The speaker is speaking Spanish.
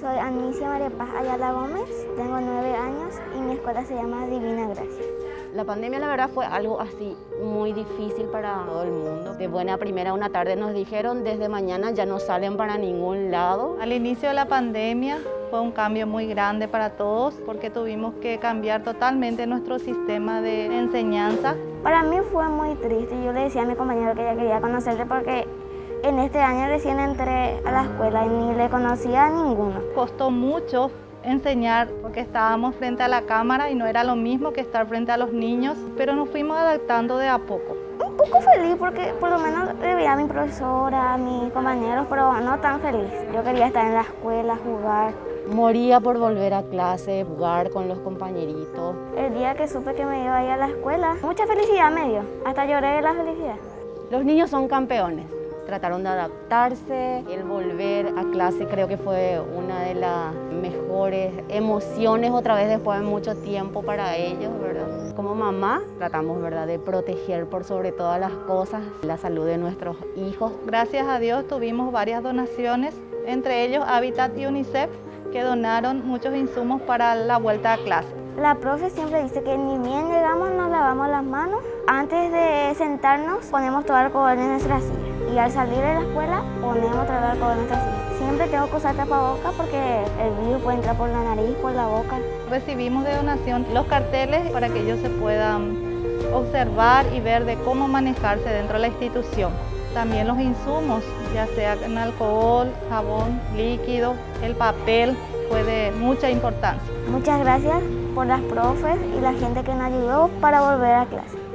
Soy Anicia María Paz Ayala Gómez, tengo nueve años y mi escuela se llama Divina Gracia. La pandemia la verdad fue algo así muy difícil para todo el mundo. De buena primera una tarde nos dijeron desde mañana ya no salen para ningún lado. Al inicio de la pandemia fue un cambio muy grande para todos porque tuvimos que cambiar totalmente nuestro sistema de enseñanza. Para mí fue muy triste. Yo le decía a mi compañero que ya quería conocerte porque en este año recién entré a la escuela y ni le conocía a ninguno. Costó mucho enseñar porque estábamos frente a la cámara y no era lo mismo que estar frente a los niños, pero nos fuimos adaptando de a poco. Un poco feliz porque por lo menos le veía a mi profesora, a mis compañeros, pero no tan feliz. Yo quería estar en la escuela, jugar. Moría por volver a clase, jugar con los compañeritos. El día que supe que me iba a ir a la escuela, mucha felicidad me dio. Hasta lloré de la felicidad. Los niños son campeones trataron de adaptarse. El volver a clase creo que fue una de las mejores emociones otra vez después de mucho tiempo para ellos, ¿verdad? Como mamá tratamos, ¿verdad?, de proteger por sobre todas las cosas la salud de nuestros hijos. Gracias a Dios tuvimos varias donaciones, entre ellos Habitat y UNICEF, que donaron muchos insumos para la vuelta a clase. La profe siempre dice que ni bien llegamos nos lavamos las manos. Antes de sentarnos ponemos todo el alcohol en nuestra silla y al salir de la escuela ponemos otra vez alcohol en nuestra silla. Siempre tengo que usar tapabocas porque el virus puede entrar por la nariz, por la boca. Recibimos de donación los carteles para que ellos se puedan observar y ver de cómo manejarse dentro de la institución. También los insumos, ya sea en alcohol, jabón, líquido, el papel, fue de mucha importancia. Muchas gracias por las profes y la gente que nos ayudó para volver a clase.